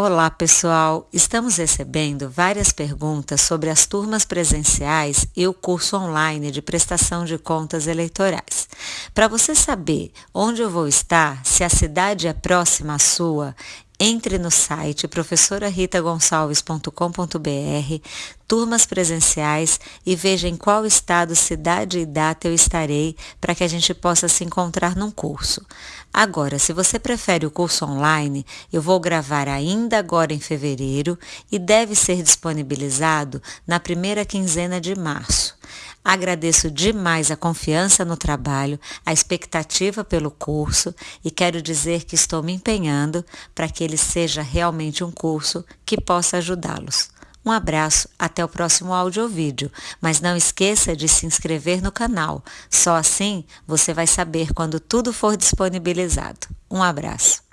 Olá, pessoal! Estamos recebendo várias perguntas sobre as turmas presenciais e o curso online de prestação de contas eleitorais. Para você saber onde eu vou estar, se a cidade é próxima à sua, entre no site professoraritagonçalves.com.br, turmas presenciais e veja em qual estado, cidade e data eu estarei para que a gente possa se encontrar num curso. Agora, se você prefere o curso online, eu vou gravar ainda agora em fevereiro e deve ser disponibilizado na primeira quinzena de março. Agradeço demais a confiança no trabalho, a expectativa pelo curso e quero dizer que estou me empenhando para que ele seja realmente um curso que possa ajudá-los. Um abraço, até o próximo áudio ou vídeo, mas não esqueça de se inscrever no canal, só assim você vai saber quando tudo for disponibilizado. Um abraço.